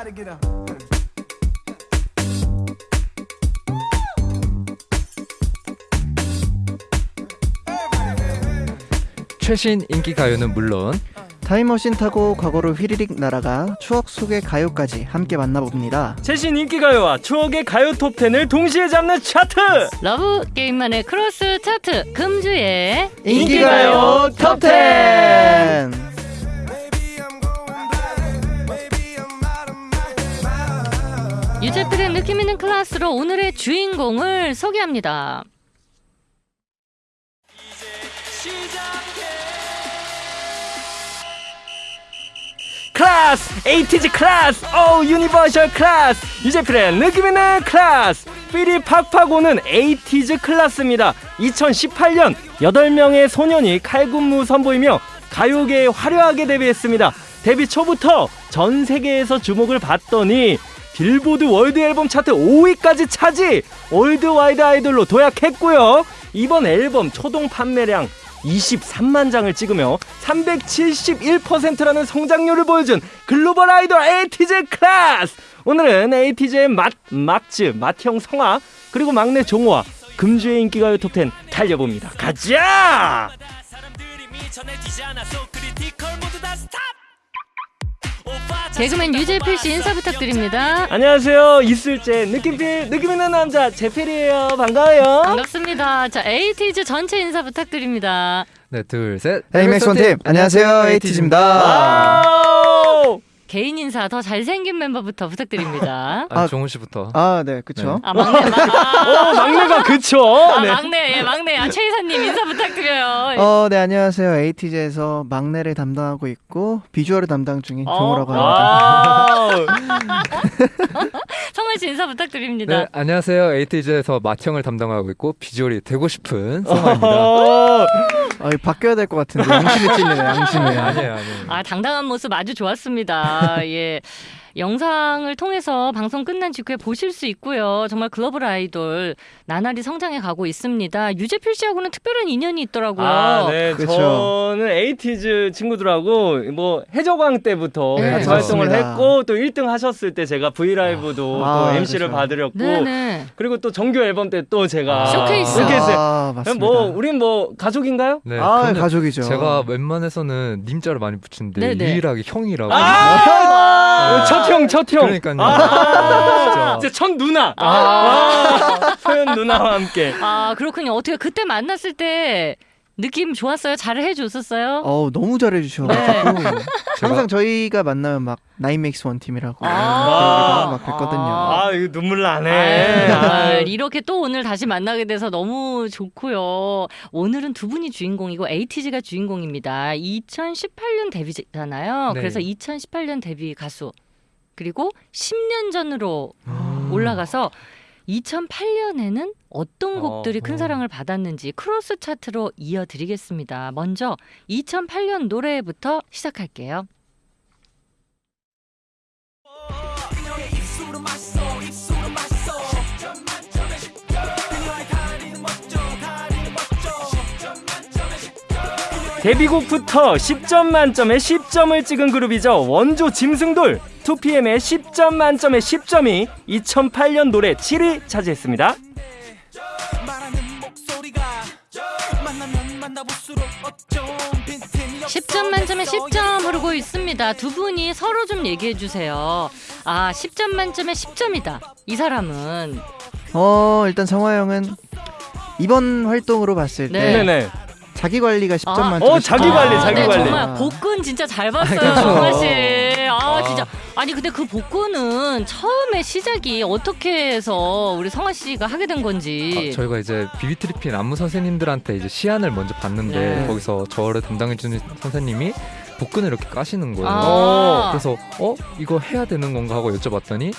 Everybody get up. 최신 인기 가요는 물론 타임머신 타고 과거로 휘리릭 날아가 추억 속의 가요까지 함께 만나봅니다. 최신 인기 가요와 추억의 가요 톱 10을 동시에 잡는 차트 러브 게임만의 크로스 차트 금주의 인기 가요 톱 10! 유재필의 느낌 있는 클래스로 오늘의 주인공을 소개합니다. 클래스 에이티즈 클래스 오 universal 클래스 유재필의 느낌 있는 클래스. feel이 팍팍 오는 에이티즈 클래스입니다. 2018년 8명의 소년이 칼군무 선보이며 가요계에 화려하게 데뷔했습니다. 데뷔 초부터 전 세계에서 주목을 받더니 빌보드 월드 앨범 차트 5위까지 차지! worldwide 아이돌로 도약했고요. 이번 앨범 초동 판매량 23만 장을 찍으며 371%라는 성장률을 보여준 글로벌 아이돌 에이티즈 클래스! 오늘은 에이티즈의 맏, 막즈, 맏형 성화 그리고 막내 종호와 금주의 인기가요 톱10 달려봅니다. 가자! 개그맨 유재필 씨 인사 부탁드립니다. 안녕하세요 있을 재 느낌 필 느낌 있는 남자 재필이에요 반가워요 반갑습니다. 자, 에이티즈 전체 인사 부탁드립니다. 네, 둘, 셋. Eight makes one team 안녕하세요 에이티즈입니다. 개인 인사 더 잘생긴 멤버부터 부탁드립니다. 아, 아, 종호 씨부터. 아, 네, 그쵸. 아, 막내, 마, 어 아, 막내가 그쵸 아, 네. 막내, 예, 막내. 아, 최 이사님 인사 부탁드려요. 어, 네, 안녕하세요. 에이티즈에서 막내를 담당하고 있고 비주얼을 담당 중인 어? 종호라고 합니다. 성원 씨 인사 부탁드립니다. 네, 안녕하세요. 에이티즈에서 맏형을 담당하고 있고 비주얼이 되고 싶은 성화입니다. 어, 아, 이거 바뀌어야 될 것 같은데 양심이 찔리네, 양심이. 아니에요, 아니에요. 아, 당당한 모습 아주 좋았습니다. 예. 영상을 통해서 방송 끝난 직후에 보실 수 있고요. 정말 글로벌 아이돌 나날이 성장해 가고 있습니다. 유재필 씨하고는 특별한 인연이 있더라고요. 아, 네. 그쵸. 저는 에이티즈 친구들하고 뭐 해적왕 때부터 네, 같이 활동을 맞습니다. 했고 또 1등 하셨을 때 제가 V LIVE도 아, 또 MC를 그쵸. 봐드렸고 네네. 그리고 또 정규 앨범 때 또 제가 쇼케이스. 쇼케이스. 아, 맞습니다. 뭐 우린 뭐 가족인가요? 네, 아, 가족이죠. 제가 웬만해서는 님자를 많이 붙이는데 네네. 유일하게 형이라고. 아, 첫형 첫형. 그러니까요. 아, 진짜. 이제 첫 누나. 아, 소연 누나와 함께. 아, 그렇군요. 어떻게 그때 만났을 때 느낌 좋았어요? 잘 해줬었어요? 어우, 너무 잘해 주셔가지고. 항상 저희가 만나면 막 나인맥스 원 팀이라고. 아. 막 뵀거든요. 아, 이거 눈물 나네. 아유. 이렇게 또 오늘 다시 만나게 돼서 너무 좋고요. 오늘은 두 분이 주인공이고 에이티즈가 주인공입니다. 2018년 데뷔잖아요. 네. 그래서 2018년 데뷔 가수 그리고 10년 전으로 음. 올라가서 2008년에는 어떤 어, 곡들이 큰 어. 사랑을 받았는지 크로스 차트로 이어드리겠습니다. 먼저 2008년 노래부터 시작할게요. 데뷔곡부터 10점 만점에 10점을 찍은 그룹이죠. 원조 짐승돌 2PM의 10점 만점에 10점이 2008년 노래 7위 차지했습니다. 10점 만점에 10점 흐르고 있습니다. 두 분이 서로 좀 얘기해 주세요. 아, 10점 만점에 10점이다. 이 사람은 어, 일단 성화 형은 이번 활동으로 봤을 때 네. 자기 관리가 10점 아, 만점에 어, 자기 관리, 아, 자기 네, 관리. 정말 복근 진짜 잘 봤어요, 그렇죠. 정말 씨. 아, 아. 진짜. 아니 근데 그 복근은 처음에 시작이 어떻게 해서 우리 성아 씨가 하게 된 건지. 아, 저희가 이제 비비트리핀 안무 선생님들한테 이제 시안을 먼저 봤는데 네. 거기서 저를 담당해주는 선생님이 복근을 이렇게 까시는 거예요. 아. 그래서 어 이거 해야 되는 건가 하고 여쭤봤더니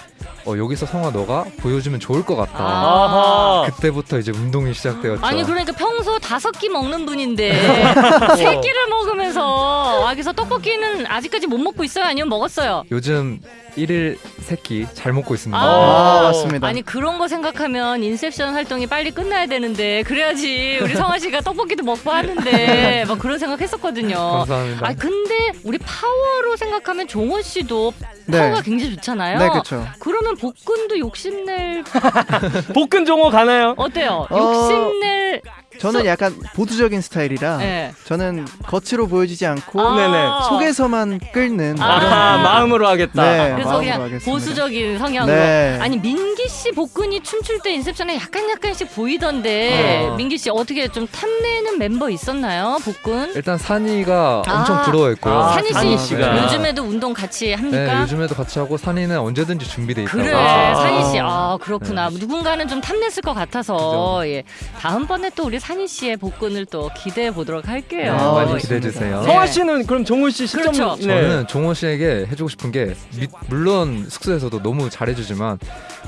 어 여기서 성아 너가 보여주면 좋을 것 같다. 아. 그때부터 이제 운동이 시작되었죠. 아니 그러니까 평소 다섯 끼 먹는 분인데 세 끼를 먹으면서 아 그래서 떡볶이는 아직까지 못 먹고 있어요 아니면 먹었어요 요즘 일일 세끼 잘 먹고 있습니다. 아. 아, 맞습니다. 아니 그런 거 생각하면 인셉션 활동이 빨리 끝나야 되는데 그래야지 우리 성아 씨가 떡볶이도 먹고 하는데 막 그런 생각했었거든요 감사합니다. 아 근데 우리 파워로 생각하면 종호 씨도 네. 파워가 굉장히 좋잖아요. 네, 그렇죠. 그러면 복근도 욕심낼 복근 종호 가나요? 어때요? 어, 욕심낼 저는 약간 보수적인 스타일이라 네. 저는 겉으로 보여지지 않고 아. 속에서만 끓는 아. 그런 아, 마음으로 하겠다. 네. 그래서 마음으로 그냥 하겠습니다. 보수적인 성향으로. 네. 아니 민기 씨 복근이 춤출 때 인셉션에 약간 약간씩 보이던데 어. 민기 씨 어떻게 좀 탐내는 멤버 있었나요? 복근? 일단 산이가 엄청 아. 부러워했고요. 아, 산이 씨 산이 씨 가. 요즘에도 운동 같이 네, 합니까? 요즘에도 같이 하고 산이는 언제든지 준비돼 있다고. 그래 아. 산이 씨, 아 그렇구나. 누군가는 좀 탐냈을 것 같아서 예 다음번에 또 우리 산이 씨의 복근을 또 기대해 보도록 네, 할게요. 아, 많이 알겠습니다. 기대해 주세요. 네. 성화 씨는 그럼 종호 씨 시점 그렇죠. 네. 저는 종호 씨에게 해주고 싶은 게 미- 물론 숙소에서도 너무 잘해주지만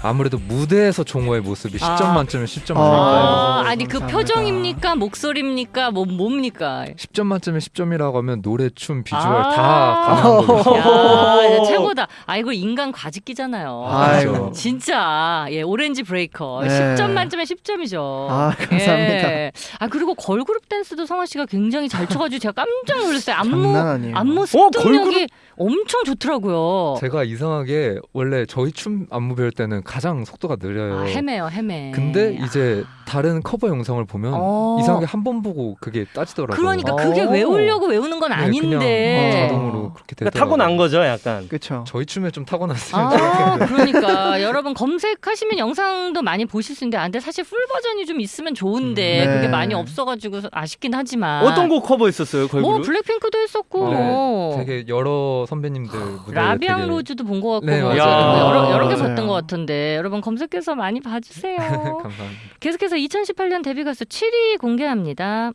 아무래도 무대에서 종호의 모습이 10점 아. 만점에 10점 아. 아, 그 감사합니다. 표정입니까 목소리입니까 뭐 뭡니까? 10점 만점에 10점이라고 하면 노래, 춤, 비주얼 아. 다. 야, 야, 최고다. 아 이거 인간 과즙기잖아요. 아이고. 진짜 예 오렌지 브레이커 네. 10점 만점에 10점이죠. 아, 감사합니다. 아 그리고 걸그룹 댄스도 성화 씨가 굉장히 잘 쳐가지고 제가 깜짝 놀랐어요. 안무 장난 아니에요. 안무 어, 습득력이 엄청 좋더라고요. 제가 이상하게 원래 저희 춤 안무 배울 때는 가장 속도가 느려요. 아, 헤매요 헤매. 근데 아. 이제 다른 커버 영상을 보면 어. 이상하게 한 번 보고 그게 따지더라고요. 그러니까 어. 그게 외우려고 외우는 건 네, 아닌데. 그냥 자동으로 그렇게 되더라고요. 그러니까 타고난 거죠, 약간. 그렇죠. 저희 춤에 좀 타고났으면 아, 좋겠는데. 그러니까 여러분 검색하시면 영상도 많이 보실 수 있는데, 아, 근데 사실 풀 버전이 좀 있으면 좋은데 음, 네. 그게 많이 없어가지고 아쉽긴 하지만. 어떤 곡 커버했었어요, 걸그룹? 뭐 블랙핑크도 했었고, 네, 뭐 되게 여러 선배님들 무대 라비앙 되게 로즈도 본 것 같고, 네, 뭐 맞아요. 여러 여러 개 맞아요. 봤던 것 같은데 여러분 검색해서 많이 봐주세요. 감사합니다. 계속해서 2018년 데뷔 가수 7위 공개합니다.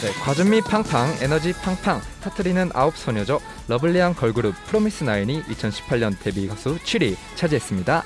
네, 과즙미 팡팡, 에너지 팡팡, 터트리는 아홉 소녀죠. 러블리한 걸그룹 프로미스 나인이 2018년 데뷔 가수 7위 차지했습니다.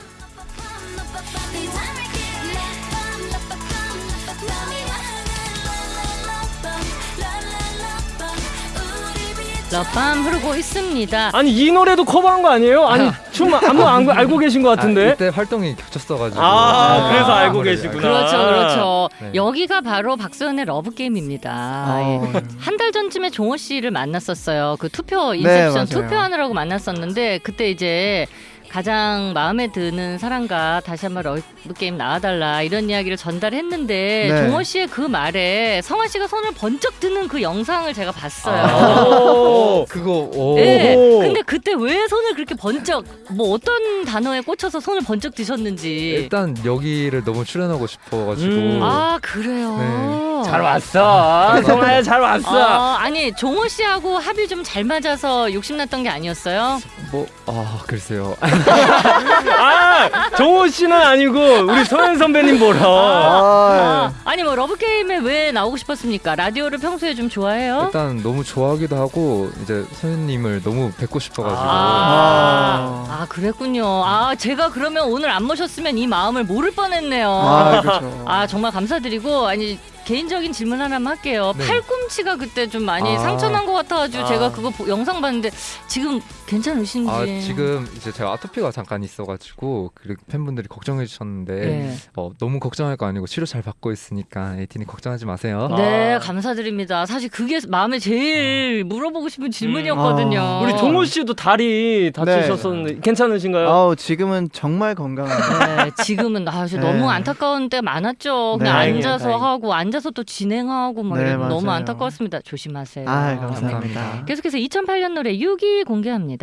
Love Bomb 흐르고 있습니다. 아니 이 노래도 커버한 거 아니에요? 아니 춤 안무 안, 알고 계신 것 아, 같은데. 이때 활동이 겹쳤어가지고. 아, 그래서 알고 계시구나. 그렇죠, 그렇죠. 네. 여기가 바로 박소연의 러브 게임입니다. 아, 한달 전쯤에 종호 씨를 만났었어요. 그 투표 네, Inception 맞아요. 투표하느라고 만났었는데 그때 이제 가장 마음에 드는 사람과 다시 한번 러브 게임 나와달라 이런 이야기를 전달했는데 네. 종호 씨의 그 말에 성화 씨가 손을 번쩍 드는 그 영상을 제가 봤어요. 아. 오. 그거 오. 네. 근데 그때 왜 손을 그렇게 번쩍 뭐 어떤 단어에 꽂혀서 손을 번쩍 드셨는지. 일단 여기를 너무 출연하고 싶어가지고. 음. 아 그래요. 네. 잘 왔어. 성화야 잘 왔어. 어, 아니 종호 씨하고 합이 좀 잘 맞아서 욕심났던 게 아니었어요? 뭐, 아 글쎄요. 아, 종호 씨는 아니고 우리 소연 선배님 보러. 아, 아 니 뭐 러브 게임에 왜 나오고 싶었습니까? 라디오를 평소에 좀 좋아해요? 일단 너무 좋아하기도 하고 이제 소연님을 너무 뵙고 싶어가지고. 아, 아 그랬군요. 아 제가 그러면 오늘 안 모셨으면 이 마음을 모를 뻔했네요. 아, 그렇죠. 아 정말 감사드리고 아니 개인적인 질문 하나만 할게요. 네. 팔꿈치가 그때 좀 많이 아. 상처난 것 같아가지고 아. 제가 그거 보- 영상 봤는데 지금 괜찮으신지. 아 지금 이제 제가 아토피가 잠깐 있어가지고 그 팬분들이 걱정해 주셨는데 네. 어, 너무 걱정할 거 아니고 치료 잘 받고 있으니까 에이틴이 걱정하지 마세요. 네 아. 감사드립니다. 사실 그게 마음에 제일 물어보고 싶은 질문이었거든요. 아. 우리 종호 씨도 다리 다치셨었는데 괜찮으신가요? 아우 지금은 정말 건강한데. 네, 지금은 아, 저 네. 너무 안타까운 때가 많았죠. 그냥 네. 앉아서 다행히. 하고 앉아서 또 진행하고 막 네, 너무. 안타까웠습니다. 조심하세요. 아, 네. 감사합니다. 계속해서 2008년 노래 6위 공개합니다.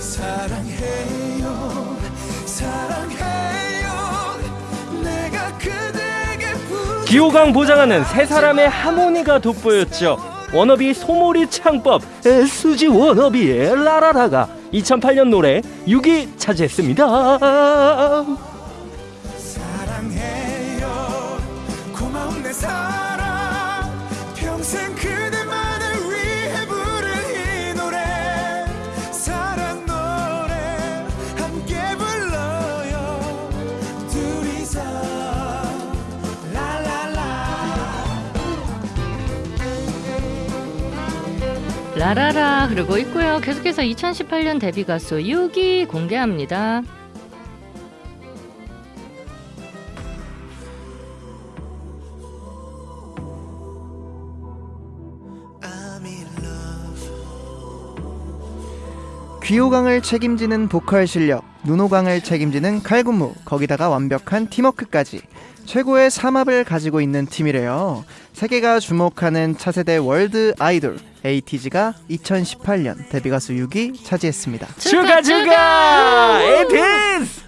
사랑해요 사랑해요 내가 그대에게 부 기호강 보장하는 세 사람의 하모니가 돋보였죠. 워너비 소몰이 창법 수지 워너비의 라라라가 2008년 노래 6위 차지했습니다. 라라라 그러고 있고요. 계속해서 2018년 데뷔 가수 6위 공개합니다. 귀호강을 책임지는 보컬 실력, 눈호강을 책임지는 칼군무, 거기다가 완벽한 팀워크까지 최고의 삼합을 가지고 있는 팀이래요. 세계가 주목하는 차세대 월드 아이돌 에이티즈가 2018년 데뷔 가수 6위 차지했습니다. 추가 추가 에이티즈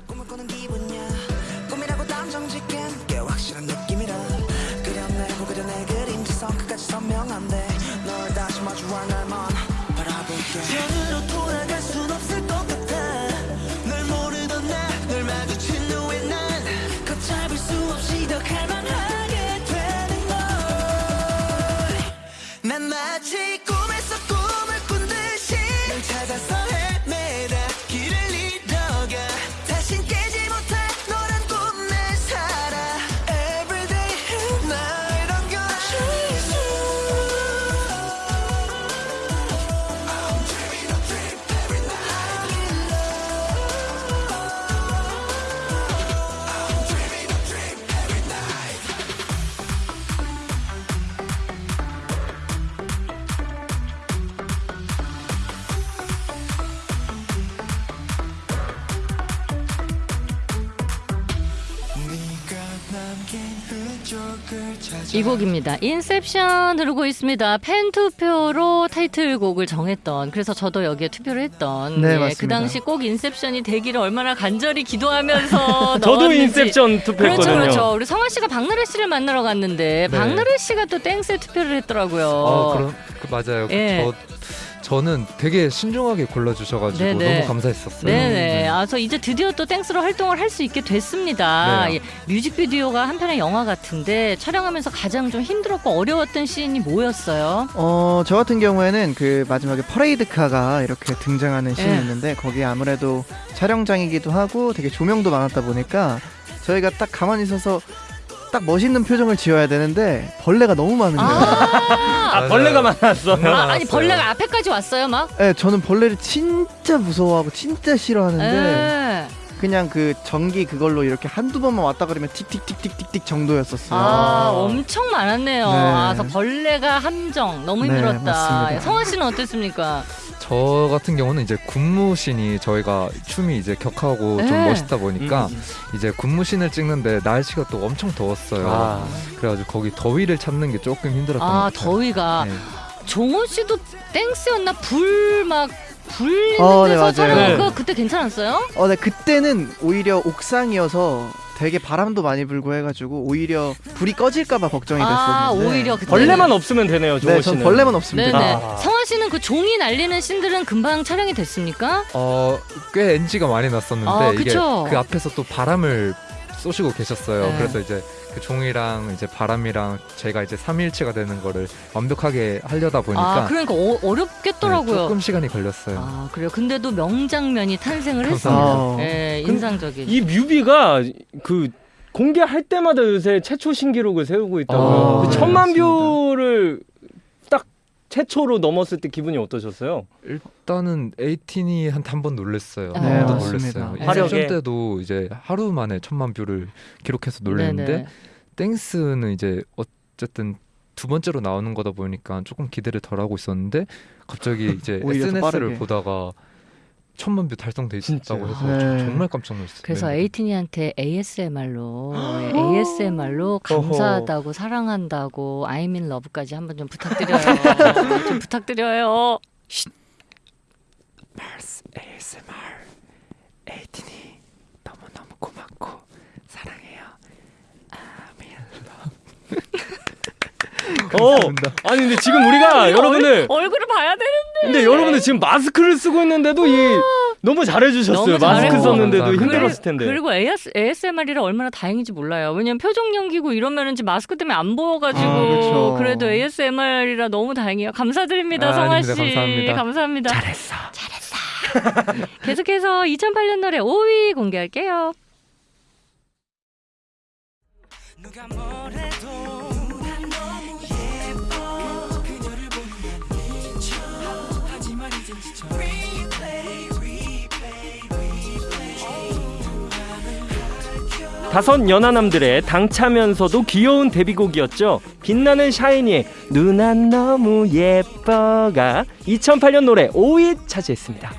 이 곡입니다. Inception 흐르고 있습니다. 팬 투표로 타이틀곡을 정했던 그래서 저도 여기에 투표를 했던 네, 예, 그 맞습니다. 당시 꼭 Inception이 되기를 얼마나 간절히 기도하면서 저도. Inception 투표했거든요 그렇죠, 그렇죠. 우리 성화 씨가 박나래 씨를 만나러 갔는데 네. 박나래 씨가 또 땡스에 투표를 했더라고요. 어, 그럼 그 맞아요. 예. 저 저는 되게 신중하게 골라주셔가지고 네네. 너무 감사했었어요. 네네. 네. 아, 저 이제 드디어 또 땡스로 활동을 할 수 있게 됐습니다. 네. 예, 뮤직비디오가 한편의 영화 같은데 촬영하면서 가장 좀 힘들었고 어려웠던 씬이 뭐였어요? 어, 저 같은 경우에는 그 마지막에 퍼레이드카가 이렇게 등장하는 씬이 예. 있는데 거기에 아무래도 촬영장이기도 하고 되게 조명도 많았다 보니까 저희가 딱 가만히 있어서 딱 멋있는 표정을 지어야 되는데 벌레가 너무 많은 거예요. 아, 아 벌레가 많았어요 정말 아, 아니 많았어요. 벌레가 앞에까지 왔어요, 막? 네, 저는 벌레를 진짜 무서워하고 진짜 싫어하는데 예. 그냥 그 전기 그걸로 이렇게 한두 번만 왔다 그러면 틱틱틱틱틱틱 정도였었어요. 아, 엄청 많았네요. 네. 아, 그래서 벌레가 함정 너무 네, 힘들었다. 맞습니다. 성화 씨는 어땠습니까? 저 같은 경우는 이제 군무신이 저희가 춤이 이제 격하고 좀 네. 멋있다 보니까 음. 이제 군무신을 찍는데 날씨가 또 엄청 더웠어요. 아. 그래가지고 거기 더위를 찾는 게 조금 힘들었던 것 아, 같아요. 더위가. 네. 종원 씨도 땡스였나? 불막 불리는 어, 네, 데서 맞아요. 촬영한 네. 거 그때 괜찮았어요? 어, 네 그때는 오히려 옥상이어서 되게 바람도 많이 불고 해가지고 오히려 불이 꺼질까봐 걱정이 아, 됐었는데. 오히려 그때 벌레만 없으면 되네요 종호 네, 씨는 전 벌레만 없습니다. 네네. 아. 성화 씨는 그 종이 날리는 씬들은 금방 촬영이 됐습니까? 어, 꽤 NG가 많이 났었는데 아, 이게 그쵸. 그 앞에서 또 바람을 쏘시고 계셨어요. 네. 그래서 이제 그 종이랑 이제 바람이랑 제가 이제 삼일체가 되는 거를 완벽하게 하려다 보니까 아, 그러니까 어, 네, 어렵겠더라고요. 조금 시간이 걸렸어요. 아, 그래요. 근데도 명장면이 탄생을. 했습니다. 예, 근- 인상적인. 이 뮤비가 그 공개할 때마다 요새 최초 신기록을 세우고 있다고요. 아, 그 네, 천만. view를 딱 최초로 넘었을 때 기분이 어떠셨어요? 일단은 ATINY한테 한 번 놀랬어요. 네, 한 번도 맞습니다. 놀랬어요. 화력에. Inception 때도 이제 하루 만에 천만 view를 기록해서 놀랬는데 네네. 땡스는 이제 어쨌든 두 번째로 나오는 거다 보니까 조금 기대를 덜 하고 있었는데 갑자기 이제 SNS를 빠르게. 보다가 천만 view 달성돼 있다고 해서 네. 저- 정말 깜짝 놀랐어요. 그래서 네. ATINY한테 ASMR로 ASMR로 감사하다고 사랑한다고 I'm in love까지 한번 좀 부탁드려요. 좀 부탁드려요. 말스 ASMR ATINY 너무 너무 고맙고 사랑해요. 어, 아니 근데 지금 우리가 여러분들 얼굴을 봐야 되는데. 근데 여러분들 지금 마스크를 쓰고 있는데도 이 너무 잘해주셨어요. 너무 마스크. 썼는데도. 힘들었을 텐데. 그리고 AS, ASMR이라 얼마나 다행인지 몰라요. 왜냐면 표정 연기고 이러면은 지금 마스크 때문에 안 보여가지고 아. 그래도 ASMR이라 너무 다행이에요. 감사드립니다, 아, 성아. 씨. 감사합니다. 감사합니다. 잘했어. 잘했어. 계속해서 2008년 노래 5위 공개할게요. 다섯 연하남들의 당차면서도 귀여운 데뷔곡이었죠. 빛나는 샤이니의 누난 너무 예뻐가 2008년 노래 5위 차지했습니다.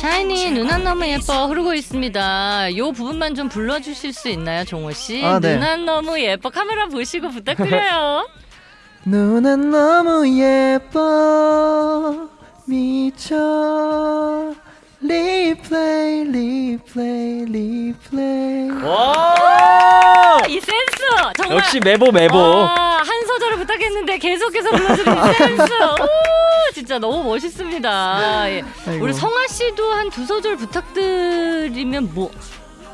샤이니 누난 너무 예뻐 흐르고 있습니다. 요 부분만 좀 불러주실 수 있나요, 종호 씨? 아, 네. 누난 너무 예뻐 카메라 보시고 부탁드려요. 누난 너무 예뻐 미쳐 replay replay replay 와! 이 센스 정말 역시 메보 메보. 아, 한 소절을 부탁했는데 계속해서 불러주는 이 센스. 오, 진짜 너무 멋있습니다. 예. 우리 성화 씨도 한 두 소절 부탁드리면 뭐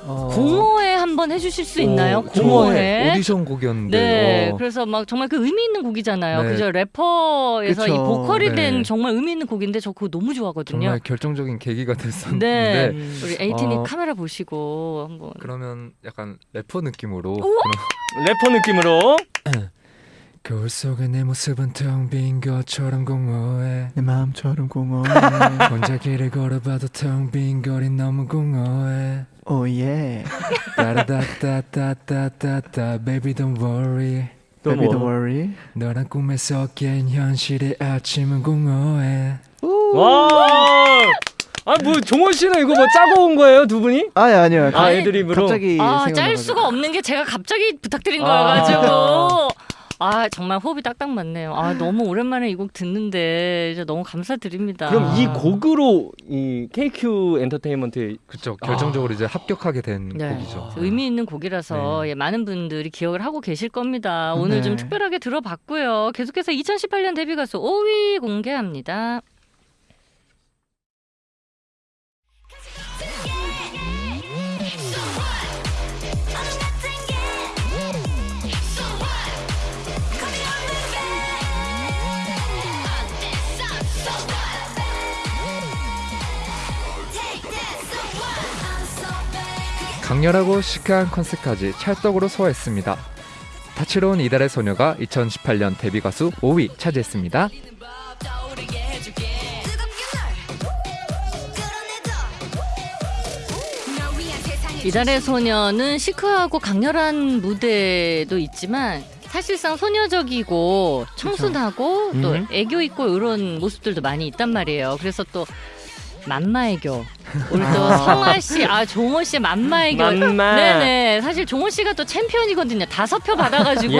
어, 공허해 한번 해주실 수 있나요? 어, 저 공허해. 오디션 곡이었는데 네, 어, 그래서 막 정말 그 의미 있는 곡이잖아요. 네. 그죠? 래퍼에서 그쵸. 이 보컬이 네. 된 정말 의미 있는 곡인데 저 그거 너무 좋아하거든요. 정말 결정적인 계기가 네, 됐었는데 우리 ATINY 어, 카메라 보시고 한번. 그러면 약간 래퍼 느낌으로 래퍼 느낌으로 거울 속의 내 모습은 텅 빈 것처럼 공허해 내 마음처럼 공허해 혼자 길을 걸어봐도 텅 빈 거리 너무 공허해 oh yeah 따라다따따따따따 Baby don't worry 또 Baby don't 뭐? worry 너란 꿈에서 깬 현실의 아침은 공허해 와! 아, 뭐 종원 씨는 이거 뭐 짜고 온 거예요, 두 분이? 아니 아니요 아, 갑- 애드립으로. 갑자기 아. 짤 수가 없는 게 제가 갑자기 부탁드린 아. 거여가지고. 아, 정말 호흡이 딱딱 맞네요. 아, 너무 오랜만에 이 곡 듣는데, 진짜 너무 감사드립니다. 그럼 이 곡으로 이 KQ 엔터테인먼트 그쵸 결정적으로 이제 합격하게 된 네. 곡이죠 의미 있는 곡이라서 네. 예, 많은 분들이 기억을 하고 계실 겁니다. 오늘 네. 좀 특별하게 들어봤고요. 계속해서 2018년 데뷔 가수 5위 공개합니다. 강렬하고 시크한 컨셉까지 찰떡으로 소화했습니다 다채로운 이달의 소녀가 2018년 데뷔 가수 5위 차지했습니다 이달의 소녀는 시크하고 강렬한 무대도 있지만 사실상 소녀적이고 청순하고 또 음. 애교 있고 이런 모습들도 많이 있단 말이에요. 그래서 또 맘마애교 우리 또 성아 씨, 아 종호 씨의 맘마애교. 맘마. 네네. 사실 종호 씨가 또 챔피언이거든요. 다섯 표 받아가지고.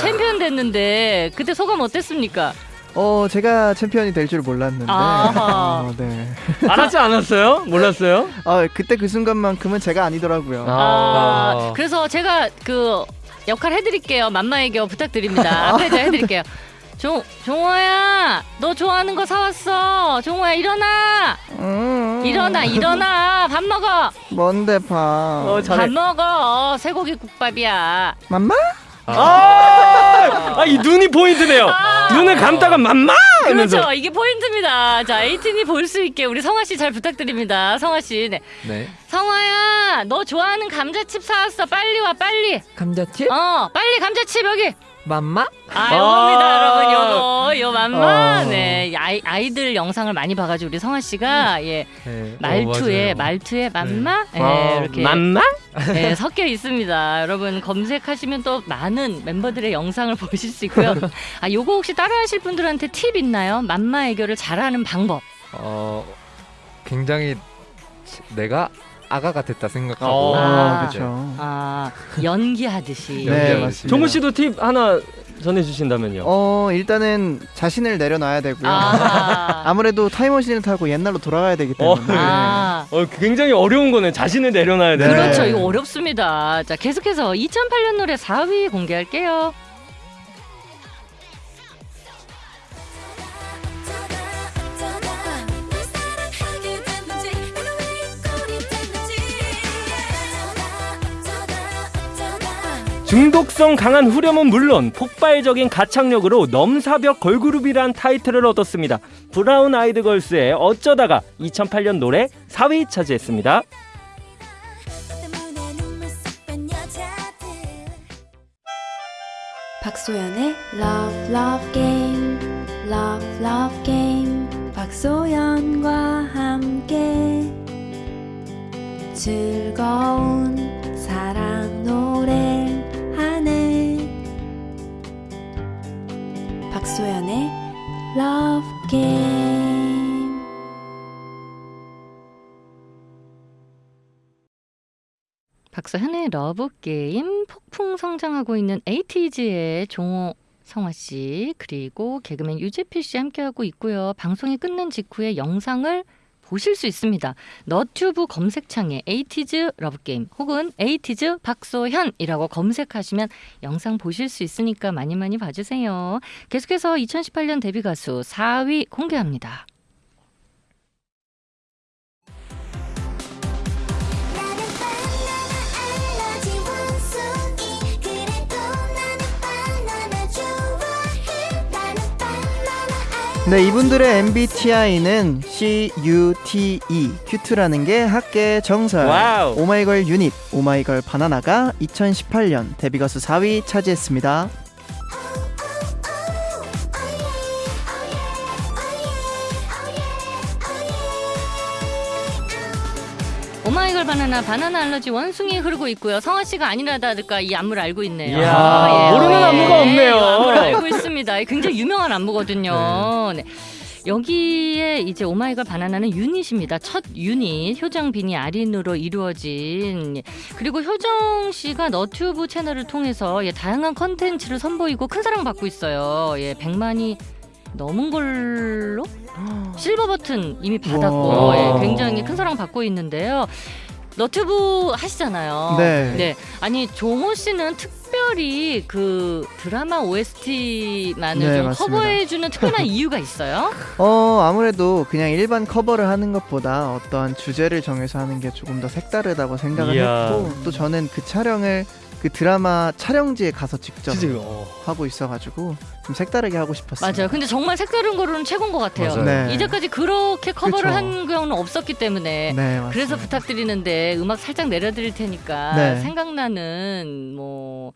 챔피언 됐는데 그때 소감 어땠습니까? 어 제가 챔피언이 될 줄 몰랐는데 아하. 어, 네. 알았지 않았어요? 몰랐어요? 아 그때 그 순간만큼은 제가 아니더라고요 아, 그래서 제가 그 역할 해드릴게요. 맘마애교 부탁드립니다. 앞에 제가 해드릴게요. 종 종호야, 너 좋아하는 거 사왔어. 종호야 일어나, 음, 일어나, 일어나. 밥 먹어. 뭔데 봐 어, 밥 잘해. 먹어. 쇠고기 국밥이야. 맘마? 아! 아, 이 눈이 포인트네요. 눈을 감다가 맘마! 하면서. 그렇죠. 이게 포인트입니다. 자, 에이틴이 볼 수 있게 우리 성화 씨 잘 부탁드립니다. 성화 씨, 네. 네 성화야, 너 좋아하는 감자칩 사왔어. 빨리 와, 빨리. 감자칩? 어, 빨리 감자칩 여기. 맘마? 아, 요겁니다, 아. 여러분. 요거, 요 맘마. 어. 네. 아이, 아이들 영상을 많이 봐가지고 우리 성화 씨가, 예. 네. 말투에, 어. 말투에 맘마? 예, 어, 이렇게. 맘마? 예, 섞여 있습니다. 여러분, 검색하시면 또 많은 멤버들의 영상을 보실 수 있고요. 아, 요거 혹시 따라 하실 분들한테 팁 있나요? 맘마 애교를 잘하는 방법. 어 굉장히 내가 아가가 됐다 생각하고 어. 아, 네. 그렇죠 아, 연기하듯이. 네. 맞습니다 종우 씨도 팁 하나 전해주신다면요. 어 일단은 자신을 내려놔야 되고요 아. 아무래도 타임머신을 타고 옛날로 돌아가야 되기 때문에 아. 어, 굉장히 어려운 거네. 자신을 내려놔야 돼. 네. 그렇죠. 이거 어렵습니다. 자, 계속해서 2008년 노래 4위 공개할게요. 중독성 강한 후렴은 물론 폭발적인 가창력으로 넘사벽 걸그룹이란 타이틀을 얻었습니다. 브라운 아이드 걸스의 어쩌다가 2008년 노래 4위 차지했습니다. 박소연의 Love Love Game Love Love Game 박소연과 함께 즐거운 박소현의 Love Game 박소현의 러브 게임 폭풍 성장하고 있는 에이티즈의 종호 성화 씨 그리고 개그맨 유재필 씨 함께하고 있고요. 방송이 끝난 직후에 영상을 보실 수 있습니다. 너튜브 검색창에 에이티즈 러브게임 혹은 에이티즈 박소현이라고 검색하시면 영상 보실 수 있으니까 많이 많이 봐주세요. 계속해서 2018년 데뷔 가수 4위 공개합니다. 네, 이분들의 MBTI는 CUTE, cute라는 게 학계 정설. Wow. 오마이걸 유닛, 오마이걸 바나나가 2018년 데뷔 가수 4위 차지했습니다. 바나나 바나나 알러지 원숭이 흐르고 있고요. 성화 씨가 아니라다니까 이 안무를 알고 있네요. 이야, 아, 모르는 안무가 없네요. 안무를 알고 있습니다. 굉장히 유명한 안무거든요. 네. 여기에 이제 오마이걸 바나나는 유닛입니다. 첫 유닛 효정 비니 아린으로 이루어진 그리고 효정 씨가 너튜브 채널을 통해서 예, 다양한 컨텐츠를 선보이고 큰 사랑 받고 있어요. 예, 100만이 넘은 걸로 실버 버튼 이미 받았고 와. 예, 굉장히 큰 사랑 받고 있는데요. 너튜브 하시잖아요. 네. 아니 종호 씨는 특별히 그 드라마 OST만을 네, 좀 맞습니다. 커버해주는 특별한 이유가 있어요? 어, 아무래도 그냥 일반 커버를 하는 것보다 어떠한 주제를 정해서 하는 게 조금 더 색다르다고 생각을 이야. 했고 또 저는 그 촬영을 그 드라마 촬영지에 가서 직접 진짜 어. 하고 있어가지고 좀 색다르게 하고 싶었어요. 맞아요. 근데 정말 색다른 거로는 최고인 것 같아요. 네. 이제까지 그렇게 커버를 그쵸. 한 경우는 없었기 때문에 네. 그래서 부탁드리는데 음악 살짝 내려드릴 테니까 네. 생각나는 뭐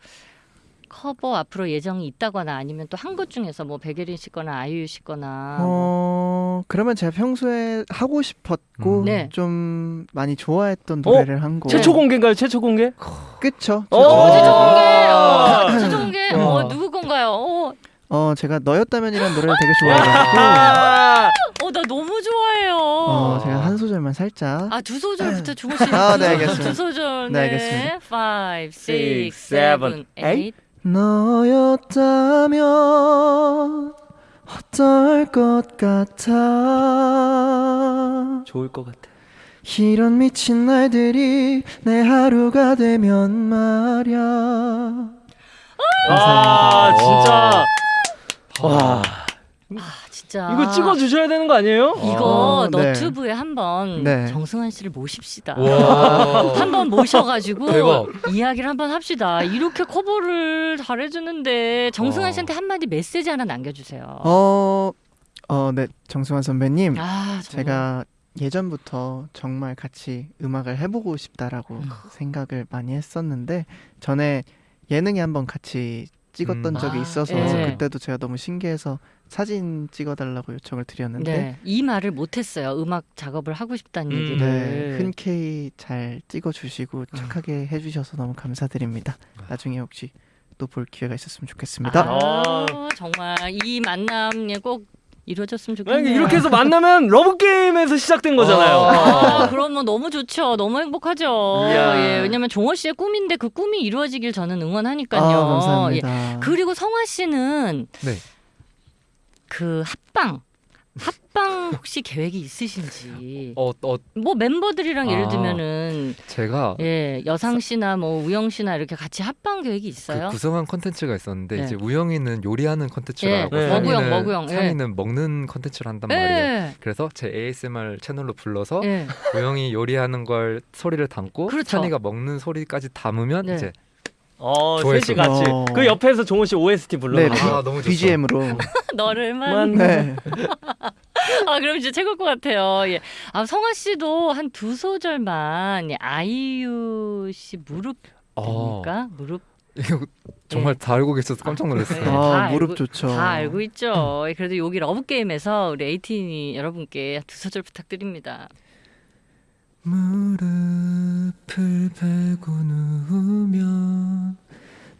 커버 앞으로 예정이 있다거나 아니면 또 한 것 중에서 뭐 백예린 씨거나 아이유 씨거나 뭐 어, 그러면 제가 평소에 하고 싶었고 음. 네. 좀 많이 좋아했던 노래를 한 곡. 최초 공개인가요? 최초 공개? 그쵸? 오! 최초 공개. 공개, 아. 어, 최종 공개, 어, 어. 누구 건가요? 어, 어, 제가 너였다면이라는 노래를 되게 좋아해가지고 아, 어, 나 너무 좋아해요. 어, 제가 한 소절만 살짝 아, 두 소절부터 주호 씨. 아, 두 네, 소- 알겠습니다. 두 소절. 네, 네. 알겠습니다. 5, 6, Six, 7, seven, 8. 너였다면 어떨 것 같아 좋을 것 같아. 이런 미친 날들이 내 하루가 되면 말야 아, 진짜. 와. 아, 진짜. 이거 찍어 주셔야 되는 거 아니에요? 이거 아, 네. 너튜브에 한번 네. 정승환 씨를 모십시다. 와. 한번 모셔가지고 대박. 이야기를 한번 합시다. 이렇게 커버를 잘해주는데 정승환 와. 씨한테 한마디 메시지 하나 남겨주세요. 어, 어, 네 정승환 선배님 아. 제가 예전부터 정말 같이 음악을 해보고 싶다라고 음. 생각을 많이 했었는데 전에 예능에 한번 같이 찍었던 음. 적이 아, 있어서 예. 그때도 제가 너무 신기해서 사진 찍어달라고 요청을 드렸는데 네, 이 말을 못했어요. 음악 작업을 하고 싶다는 음. 얘기를. 네, 흔쾌히 잘 찍어주시고 착하게 해주셔서 너무 감사드립니다. 나중에 혹시 또 볼 기회가 있었으면 좋겠습니다. 아, 정말 이 만남 예, 꼭 이루어졌으면 좋겠네요. 만약에 이렇게 해서 만나면 러브 게임에서 시작된 거잖아요. 아, 그러면 너무 좋죠. 너무 행복하죠. 예, 왜냐면 종호 씨의 꿈인데 그 꿈이 이루어지길 저는 응원하니까요. 아, 예. 감사합니다. 그리고 성화 씨는 네. 그 합방 합방 혹시 계획이 있으신지 어, 어, 뭐 멤버들이랑 예를 아. 들면은 제가 예 여상 씨나 뭐 우영 씨나 이렇게 같이 합방 계획이 있어요? 그 구성한 컨텐츠가 있었는데 네. 이제 우영이는 요리하는 예, 네. 상이는 머구영, 머구영, 예. 상이는 먹는 컨텐츠를 한단 말이에요. 예. 그래서 제 ASMR 채널로 불러서 예. 우영이 요리하는 걸 소리를 담고 그렇죠. 상이가 먹는 소리까지 담으면 네. 이제 어. 셋이 같이. 어. 그 옆에서 종호 씨 OST 불러. 네, 아, 너무 좋죠. BGM으로. 너를만 네. 아 그럼 진짜 최고일 것 같아요. 예. 아 성화 씨도 한 두 소절만 예, 아이유 씨 무릎 어, 됩니까? 무릎 이거 정말 다 알고 계셔서 깜짝 네, 놀랐어요. 아, 다 무릎 알고- 좋죠. 다 알고 있죠. 그래도 여기 러브 게임에서 우리 에이티니 여러분께 두 소절 부탁드립니다. 무릎을 베고 누우면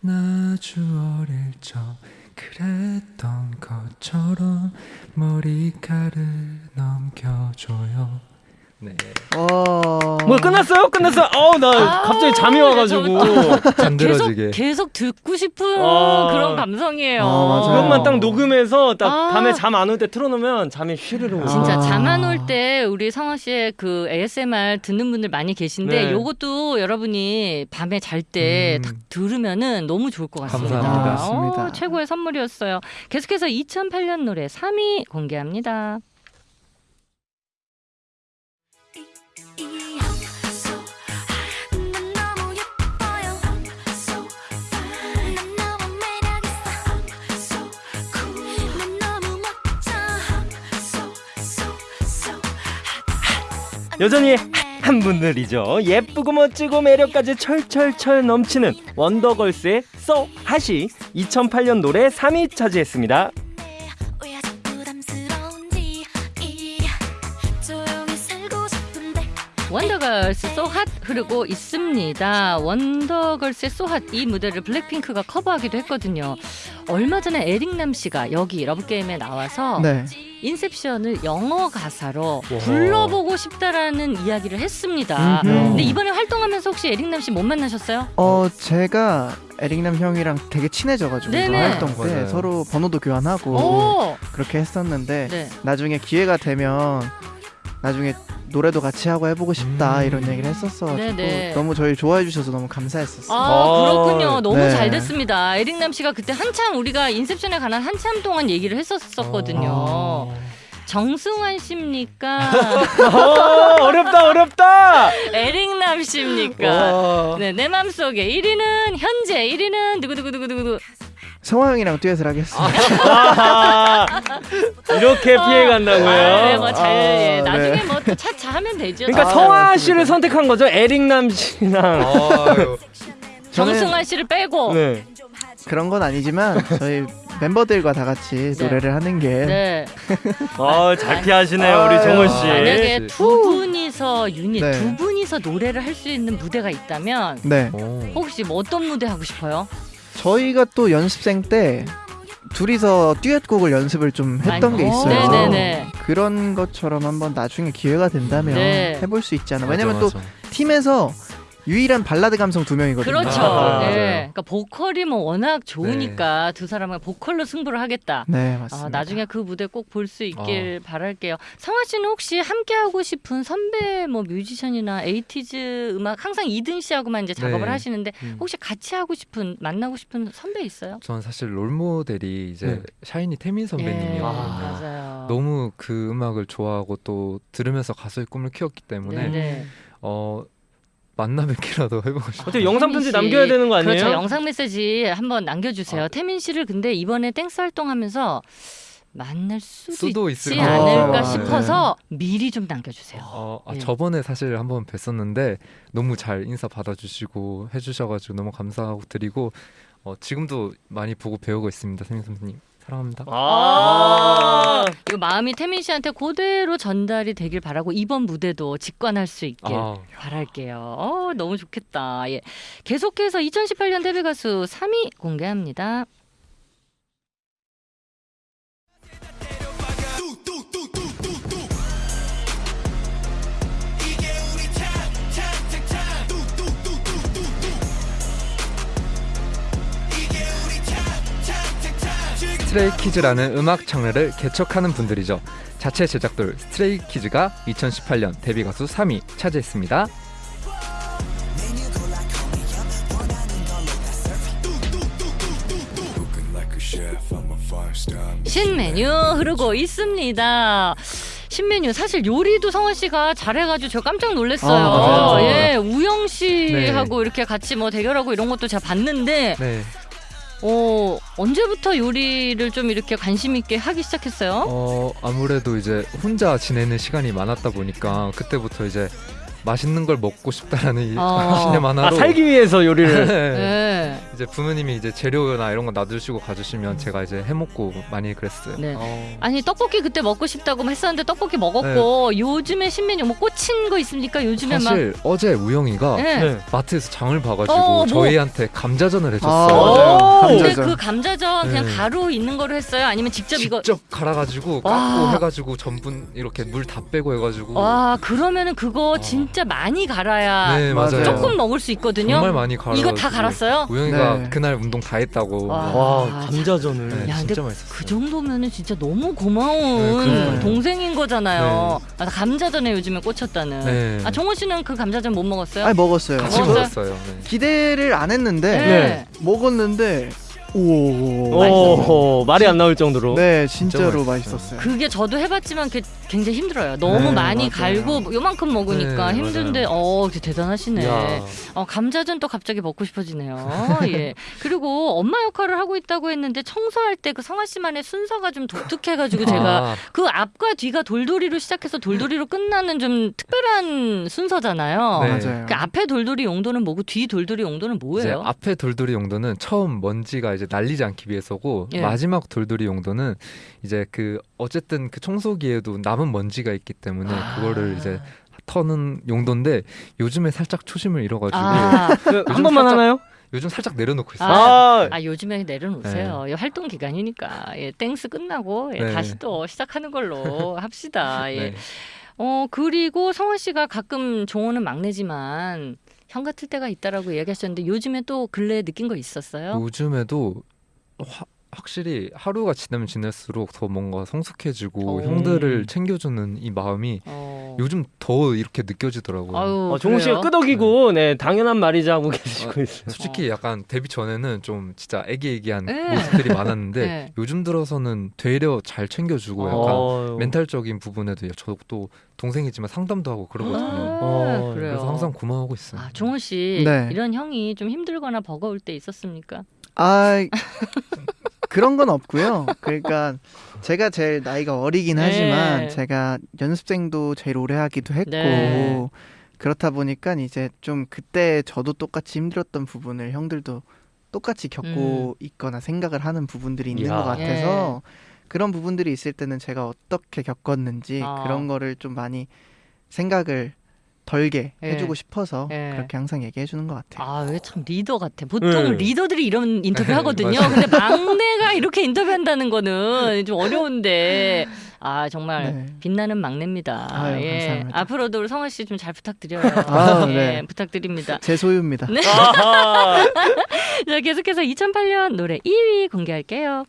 나 아주 어릴 적 그랬던 것처럼 머리카락을 넘겨줘요. 네. 어... 뭐 끝났어요? 끝났어요? 어우 나 아, 갑자기 잠이 와가지고 계속 잠들어지게. 계속 듣고 싶은 아. 그런 감성이에요. 아. 그것만 딱 녹음해서 딱 아. 밤에 잠 안 올 때 틀어놓으면 잠이 휘르르 오고 진짜 아. 잠안 올 때 우리 성화 씨의 그 ASMR 듣는 분들 많이 계신데 네. 요것도 여러분이 밤에 잘때 음. 딱 들으면은 너무 좋을 것 같습니다. 감사합니다. 어, 최고의 선물이었어요. 계속해서 2008년 노래 3위 공개합니다. 여전히 핫한 분들이죠. 예쁘고 멋지고 매력까지 철철철 넘치는 원더걸스의 So Hot이 2008년 노래 3위 차지했습니다. 원더걸스 So Hot 흐르고 있습니다. 원더걸스의 So Hot 이 무대를 블랙핑크가 커버하기도 했거든요. 얼마 전에 에릭남 씨가 여기 러브게임에 나와서 네. 인셉션을 영어 가사로 와. 불러보고 싶다라는 이야기를 했습니다. 음흠. 근데 이번에 활동하면서 혹시 에릭남 씨 못 만나셨어요? 어 제가 에릭남 형이랑 되게 친해져가지고 네네. 활동 때 맞아요. 서로 번호도 교환하고 오, 그렇게 했었는데 네. 나중에 기회가 되면 나중에 노래도 같이 하고 해보고 싶다 음. 이런 얘기를 했었어가지고 네네. 너무 저희 좋아해 주셔서 너무 감사했었어요. 아 아, 그렇군요. 너무 네. 잘 됐습니다. 에릭남 씨가 그때 한참 우리가 인셉션에 관한 한참 동안 얘기를 했었었거든요. 어. 정승환 씨입니까? 어, 어렵다 어렵다. 에릭남 씨입니까? 와. 네, 내 맘속에 1위는 현재 1위는 누구 누구 누구 누구 성화 형이랑 듀엣을 하겠습니다. 아하. 이렇게 피해 간다고요? 아, 네, 뭐잘 예, 아, 나중에 네. 뭐또 차차 하면 되죠. 그러니까 아, 성화 맞습니다. 씨를 선택한 거죠? 에릭남 씨랑. 정승환 씨를 빼고 네. 그런 건 아니지만 저희 멤버들과 다 같이 네. 노래를 하는 게 네. 어, 잘 피하시네요, 아유. 우리 정호 씨. 만약에 네. 두 분이서 유닛 네. 두 분이서 노래를 할 수 있는 무대가 있다면 네. 오. 혹시 뭐 어떤 무대 하고 싶어요? 저희가 또 연습생 때 둘이서 듀엣곡을 연습을 좀 했던 게 있어요. 네네네. 그런 것처럼 한번 나중에 기회가 된다면 네. 해볼 수 있지 않나. 맞아, 왜냐면 또 맞아. 팀에서 유일한 발라드 감성 두 명이거든요. 그렇죠. 아, 네. 그러니까 보컬이 뭐 워낙 좋으니까 두 사람은 보컬로 승부를 하겠다. 네, 아, 맞습니다. 나중에 그 무대 꼭 볼 수 있길 바랄게요. 성화 씨는 혹시 함께 하고 싶은 선배 뭐 뮤지션이나 에이티즈 음악 항상 이든 씨하고만 이제 작업을 네. 하시는데 음. 혹시 같이 하고 싶은 만나고 싶은 선배 있어요? 전 사실 롤 모델이 이제 네. 샤이니 태민 예, 선배님이었거든요. 맞아요. 너무 그 음악을 좋아하고 또 들으면서 가수의 꿈을 키웠기 때문에 네네. 어 만나 뵙기라도 해보고 싶어요. 어떻게 영상 편지 태민 씨. 남겨야 되는 거 아니에요? 그렇죠. 영상 메시지 한번 남겨주세요. 아. 태민 씨를 근데 이번에 땡스 활동하면서 만날 수도, 수도 있지 것 않을까 같아요. 싶어서 미리 좀 남겨주세요. 어, 아, 예. 저번에 사실 한번 뵀었는데 너무 잘 인사 받아주시고 해주셔가지고 너무 감사하고 드리고 어, 지금도 많이 보고 배우고 있습니다, 태민 선생님 사랑합니다. 아. 이 마음이 태민 씨한테 그대로 전달이 되길 바라고 이번 무대도 직관할 수 있길 아, 바랄게요. 어, 너무 좋겠다. 예. 계속해서 2018년 데뷔 가수 3위 공개합니다. 스트레이 키즈라는 음악 장르를 개척하는 분들이죠. 자체 제작돌 스트레이 키즈가 2018년 데뷔 가수 3위 차지했습니다. 신메뉴 흐르고 있습니다. 신메뉴 사실 요리도 성화 씨가 잘해가지고 저 깜짝 놀랐어요. 아. 예, 우영 씨하고 네. 이렇게 같이 뭐 대결하고 이런 것도 제가 봤는데, 네, 어 언제부터 요리를 좀 이렇게 관심 있게 하기 시작했어요? 어 아무래도 이제 혼자 지내는 시간이 많았다 보니까 그때부터 이제 맛있는 걸 먹고 싶다라는 이 어. 신념 하나로 아, 살기 위해서 요리를. 네. 네. 이제 부모님이 이제 재료나 이런 거 놔두시고 가주시면 제가 이제 해먹고 많이 그랬어요. 네. 어. 아니 떡볶이 그때 먹고 싶다고 했었는데 떡볶이 먹었고 요즘에 신메뉴 뭐 꽂힌 거 있습니까? 요즘에 막 사실 어제 우영이가 네. 네. 마트에서 장을 봐가지고 어, 뭐. 저희한테 감자전을 아, 해줬어요. 맞아요. 근데 감자전. 그 감자전 그냥 네. 가루 있는 거로 했어요? 아니면 직접 이거 직접 갈아가지고 깎고 와. 해가지고 전분 이렇게 물 다 빼고 해가지고 와 그러면은 그거 어. 진짜 많이 갈아야 네 맞아요. 조금 먹을 수 있거든요. 정말 많이 갈아. 이거 다 갈았어요? 우영이가 네. 그날 운동 다 했다고. 와. 와 아, 감자전을. 네, 야, 진짜 맛있었어요. 그 정도면은 진짜 너무 네, 고마운 그러니까요. 동생인 거잖아요. 아, 나 감자전에 요즘에 꽂혔다는. 네. 아 정원 씨는 그 감자전 못 먹었어요? 아니 먹었어요. 같이 먹었어요? 먹었어요. 네. 기대를 안 했는데 네. 먹었는데 오. 오 말이 안 나올 정도로. 네, 진짜로 진짜 맛있었어요. 그게 저도 해봤지만 굉장히 힘들어요. 너무 네, 많이 맞아요. 갈고 뭐 요만큼 먹으니까 네, 힘든데 어 진짜 대단하시네. 야. 어, 감자전 또 갑자기 먹고 싶어지네요. 예. 그리고 엄마 역할을 하고 있다고 했는데 청소할 때 그 성아 씨만의 순서가 좀 독특해가지고 제가 아, 그 앞과 뒤가 돌돌이로 시작해서 돌돌이로 끝나는 좀 특별한 순서잖아요. 네. 맞아요. 그 앞에 돌돌이 용도는 뭐고 뒤 돌돌이 용도는 뭐예요? 앞에 돌돌이 용도는 처음 먼지가 이제 날리지 않기 위해서고 예. 마지막 돌돌이 용도는 이제 그 어쨌든 그 청소기에도 남은 먼지가 있기 때문에 그거를 이제 터는 용도인데 요즘에 살짝 초심을 잃어가지고 아, 그, 한 요즘 번만 살짝- 하나요? 요즘 살짝 내려놓고 있어요. 아, 아 요즘에 내려놓으세요. 이 활동 기간이니까 예, 땡스 끝나고 예, 네. 다시 또 시작하는 걸로 합시다. 예. 네. 어 그리고 성화 씨가 가끔 종호는 막내지만 형 같을 때가 있다라고 얘기하셨는데 요즘에 또 근래에 느낀 거 있었어요? 요즘에도 화- 확실히 하루가 지나면 지날수록 더 뭔가 성숙해지고 오. 형들을 챙겨주는 이 마음이 어. 요즘 더 이렇게 느껴지더라고요. 아유, 어, 종우 씨가? 끄덕이고 네 당연한 말이자 하고 계시고 있어요. 솔직히 약간 데뷔 전에는 좀 진짜 애기애기한 네. 모습들이 많았는데 네. 요즘 들어서는 되려 잘 챙겨주고 약간 어. 멘탈적인 부분에도 저도 동생이지만 상담도 하고 그러거든요. 아, 어. 그래서 항상 고마워하고 있어요. 아, 종호 씨 네. 이런 형이 좀 힘들거나 버거울 때 있었습니까? 아 그런 건 없고요. 그러니까 제가 제일 나이가 어리긴 네. 하지만 제가 연습생도 제일 오래 하기도 했고 네. 그렇다 보니까 이제 좀 그때 저도 똑같이 힘들었던 부분을 형들도 똑같이 겪고 있거나 생각을 하는 부분들이 있는 이야. 것 같아서 그런 부분들이 있을 때는 제가 어떻게 겪었는지 아. 그런 거를 좀 많이 생각을 덜게 예. 해주고 싶어서 예. 그렇게 항상 얘기해 주는 것 같아요. 아, 왜참 리더 같아. 보통 네. 리더들이 이런 인터뷰 네, 하거든요. 근데 막내가 이렇게 인터뷰한다는 거는 좀 어려운데 아 정말 네. 빛나는 막내입니다. 아유, 예. 감사합니다. 앞으로도 우리 성화 씨 좀 잘 부탁드려요. 아, 예, 네. 부탁드립니다. 제 소유입니다. 네. 자, 계속해서 2008년 노래 2위 공개할게요.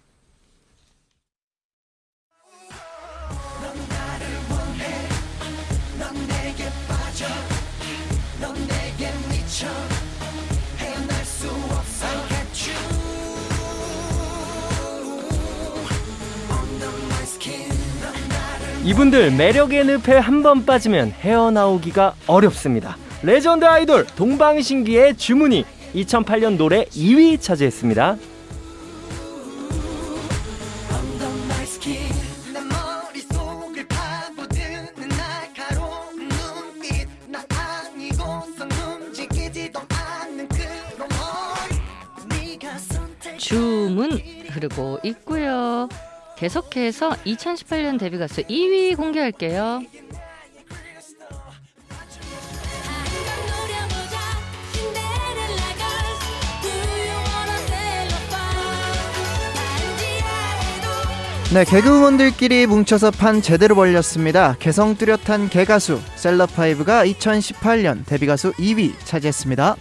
이분들 매력의 늪에 한 번 빠지면 헤어나오기가 어렵습니다. 레전드 아이돌 동방신기의 주문이 2008년 노래 2위 차지했습니다. 주문 흐르고 있고요. 계속해서 2018년 데뷔 가수 2위 공개할게요. 네, 개그우먼들끼리 뭉쳐서 판 제대로 벌렸습니다. 개성 뚜렷한 개가수 셀럽파이브가 2018년 데뷔 가수 2위 차지했습니다.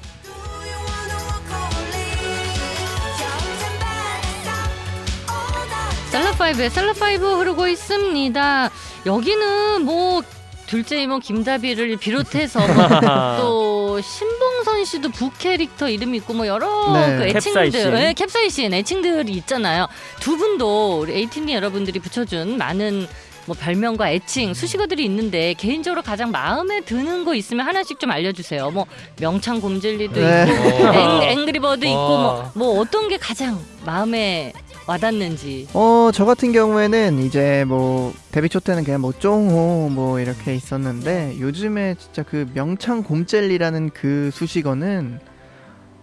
셀럽파이브의 셀럽파이브 흐르고 있습니다. 여기는 뭐 둘째 이모 김다비를 비롯해서 뭐또 신봉선 씨도 부캐릭터 이름이 있고 뭐 여러 네. 그 애칭들, 캡사이신. 네, 캡사이신 애칭들이 있잖아요. 두 분도 우리 에이티니 여러분들이 붙여준 많은 뭐 별명과 애칭 수식어들이 있는데 개인적으로 가장 마음에 드는 거 있으면 하나씩 좀 알려주세요. 뭐 명창 곰젤리도 네. 있고 어. 앵, 앵그리버드 있고 뭐, 와. 뭐 어떤 게 가장 마음에 와닿는지. 어, 저 같은 경우에는 이제 뭐 데뷔 초 때는 그냥 뭐 쫑호 뭐 이렇게 있었는데 요즘에 진짜 그 명창 곰젤리라는 그 수식어는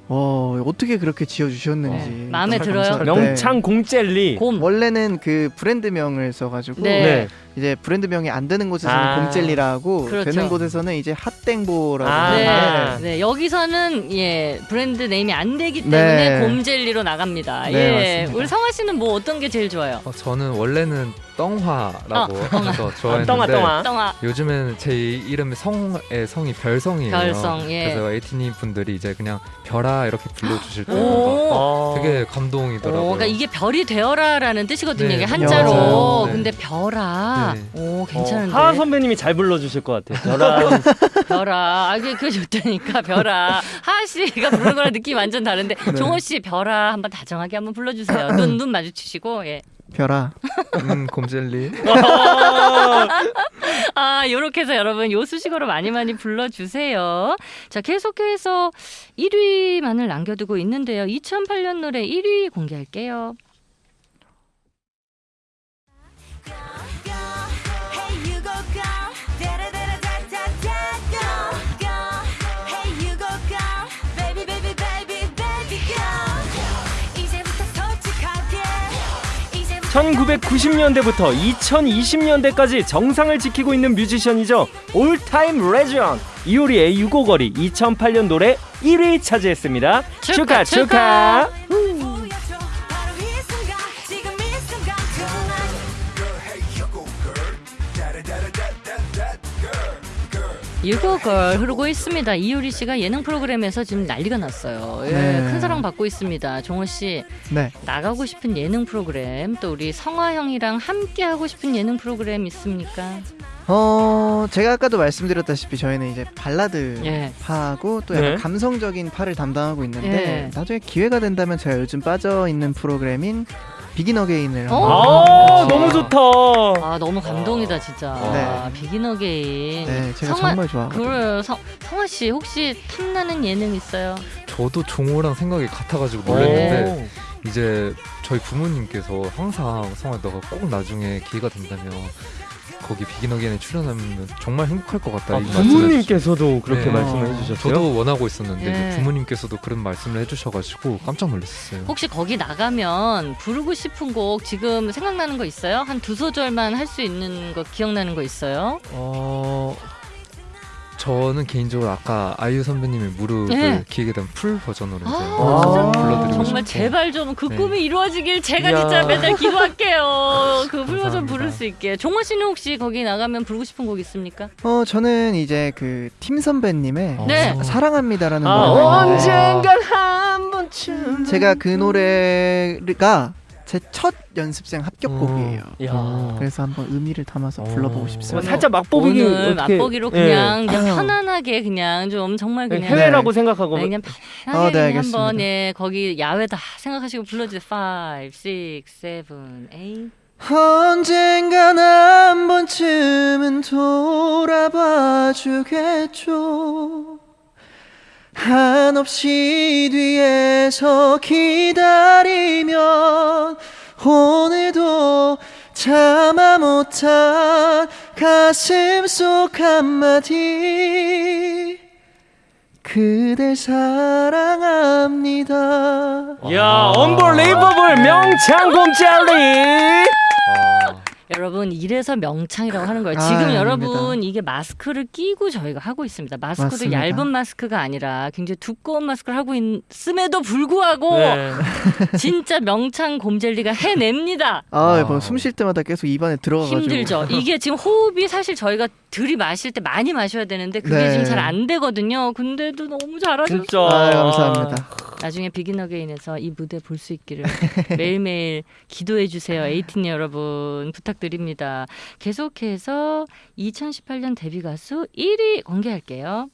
어, 어떻게 그렇게 지어 주셨는지 네. 마음에 들어요? 감사할 때 명창 곰젤리. 곰. 원래는 그 브랜드명을 써가지고 네. 네. 이제 브랜드명이 안 되는 곳에서는 아. 곰젤리라고 그렇죠. 되는 곳에서는 이제 핫땡보라고 아. 네. 네, 여기서는 예 브랜드 네임이 안 되기 때문에 네. 곰젤리로 나갑니다. 네, 예, 맞습니다. 우리 성화 씨는 뭐 어떤 게 제일 좋아요? 어, 저는 원래는 떵화라고 어, 해서 좋아했는데 떵아 떵아. 떵아. 요즘에는 제 이름이 성의 성이 별성이에요. 별성, 예. 그래서 에이티니 분들이 이제 그냥 별아 이렇게 불러주실. 어. 되게 오, 감동이더라고요. 그러니까 이게 별이 되어라라는 뜻이거든요. 네, 이게 한자로. 네. 근데 별아. 네. 오, 괜찮은데. 하하 선배님이 잘 불러주실 것 같아요. 저랑 별아. 아, 그게, 그게 좋다니까. 별아. 하하 씨가 부르는 거랑 느낌이 완전 다른데. 네. 종호 씨, 별아. 한번 다정하게 한번 불러주세요. 눈, 눈 마주치시고. 예. 별아 음, 곰젤리. 아, 요렇게 해서 여러분 요 수식어로 많이 많이 불러주세요. 자, 계속해서 1위만을 남겨두고 있는데요. 2008년 노래 1위 공개할게요. 1990년대부터 2020년대까지 정상을 지키고 있는 뮤지션이죠. all-time legend 이효리의 U-Go-Girl이 2008년 노래 1위 차지했습니다. 축하 축하, 축하. U-Go-Girl 흐르고 있습니다. 이효리 씨가 예능 프로그램에서 지금 난리가 났어요. 예, 네. 큰 사랑 받고 있습니다. 종호 씨 네 나가고 싶은 예능 프로그램 또 우리 성화 형이랑 함께 하고 싶은 예능 프로그램 있습니까? 어, 제가 아까도 말씀드렸다시피 저희는 이제 발라드 예. 파하고 또 약간 네. 감성적인 파를 담당하고 있는데 예. 나중에 기회가 된다면 제가 요즘 빠져 있는 프로그램인 Begin Again을 어? 아 너무 좋다. 아 너무 감동이다 진짜. 네. 아, Begin Again. 네 제가 성화- 정말 좋아하거든요. 그래요. 성, 성화 씨 혹시 탐나는 예능 있어요? 저도 종호랑 생각이 같아가지고 어. 놀랐는데 이제 저희 부모님께서 항상 성아 너가 꼭 나중에 기회가 된다면 거기 비긴어게인에 출연하면 정말 행복할 것 같다 아, 부모님께서도 그렇게 네. 말씀을 해주셨어요. 저도 원하고 있었는데 예. 이제 부모님께서도 그런 말씀을 해주셔가지고 깜짝 놀랐어요. 혹시 거기 나가면 부르고 싶은 곡 지금 생각나는 거 있어요? 한 두 소절만 할 수 있는 거 기억나는 거 있어요? 어 저는 개인적으로 아까 아이유 선배님의 무릎을 네. 기획에 대한 풀 버전으로 이제 아? 불러드리고 정말 싶고 제발 좀그 네. 꿈이 이루어지길 제가 이야. 진짜 맨날 기도할게요. 그 불러좀 감사합니다. 부를 수 있게. 종호 씨는 혹시 거기 나가면 부르고 싶은 곡 있습니까? 어 저는 이제 그 팀 선배님의 네. 어. 사랑합니다라는 아, 있는데 언젠간 한 번쯤 제가 그 노래가 제 첫 연습생 합격곡이에요. 야. 그래서 한번 의미를 담아서 어. 불러보고 뭐 싶습니다. 살짝 맛보기 오늘 어떻게- 맛보기로 예. 그냥, 그냥. 편안하게 그냥 좀 정말 네, 그냥 해외라고 네. 생각하고 네, 그냥 어, 편하게 네, 그냥. 한번 예 거기 야외다 생각하시고 불러주세요. 5, 6, 7, 8 언젠간 한 번쯤은 돌아봐 주겠죠 한없이 뒤에서 기다리면 오늘도 참아 못한 가슴 속 한마디 그댈 사랑합니다 야, 언벌레이버블 명창 곰젤리. 아, 여러분 이래서 명창이라고 하는 거예요. 아, 지금 아닙니다. 여러분 이게 마스크를 끼고 저희가 하고 있습니다. 마스크도 맞습니다. 얇은 마스크가 아니라 굉장히 두꺼운 마스크를 하고 있음에도 불구하고 네. 진짜 명창 곰젤리가 해냅니다. 아, 와. 뭐숨 쉴 때마다 계속 입안에 들어가가지고 힘들죠. 이게 지금 호흡이 사실 저희가 들이 마실 때 많이 마셔야 되는데 그게 네. 지금 잘 안 되거든요. 근데도 너무 잘하셨어요. 진짜. 아, 감사합니다. 나중에 비긴 어게인에서 이 무대 볼 수 있기를 매일매일 기도해 주세요. 에이틴 여러분 부탁드립니다. 계속해서 2018년 데뷔 가수 1위 공개할게요.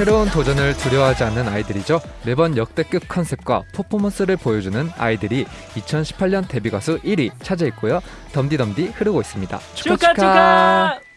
새로운 도전을 두려워하지 않는 아이들이죠. 매번 역대급 컨셉과 퍼포먼스를 보여주는 아이들이 2018년 데뷔 가수 1위 차지했고요. 덤디덤디 흐르고 있습니다. 축하 축하 축하. 덤디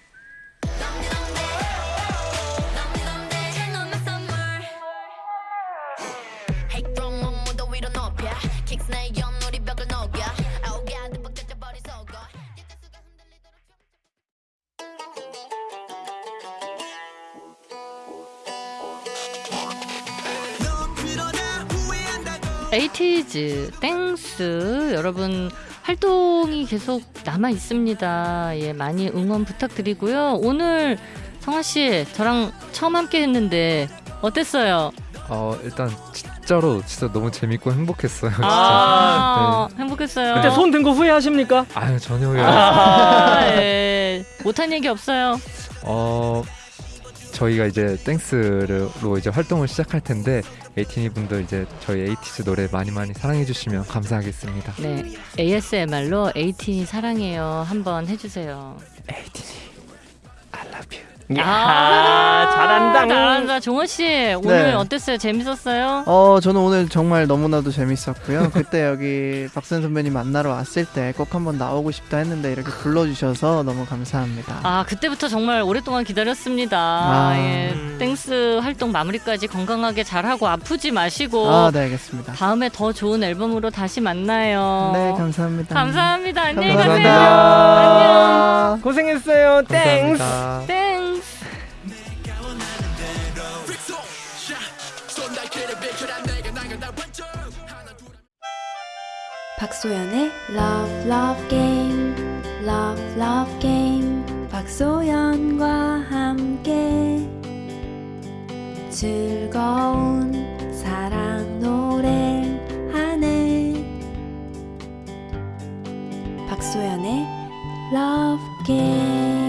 에이티즈 땡스 여러분 활동이 계속 남아 있습니다. 예, 많이 응원 부탁드리고요. 오늘 성화 씨 저랑 처음 함께 했는데 어땠어요? 어 일단 진짜로 진짜 너무 재밌고 행복했어요. 진짜. 아, 행복했어요. 그때 손 든 거 후회하십니까? 아유 전혀요. 아, 예. 못한 얘기 없어요. 어 저희가 이제 땡스로 이제 활동을 시작할 텐데 에이티니 분들 이제 저희 에이티즈 노래 많이 많이 사랑해 주시면 감사하겠습니다. 네, ASMR로 에이틴이 사랑해요 한번 해주세요. I love you. 야, 잘한다. 잘한다. 종원 씨 오늘 네. 어땠어요? 재밌었어요? 어 저는 오늘 정말 너무나도 재밌었고요. 그때 여기 박선 선배님 만나러 왔을 때 꼭 한번 나오고 싶다 했는데 이렇게 불러주셔서 너무 감사합니다. 아 그때부터 정말 오랫동안 기다렸습니다. 아. 예, 땡스 활동 마무리까지 건강하게 잘하고 아프지 마시고 아, 네 알겠습니다. 다음에 더 좋은 앨범으로 다시 만나요. 네 감사합니다. 감사합니다. 안녕히. 가세요. 안녕. 고생했어요. 땡스. 감사합니다. 땡스. 박소현의 Love Love Game Love Love Game 박소현과 함께 즐거운 사랑 노래 하네 박소연의 Love Game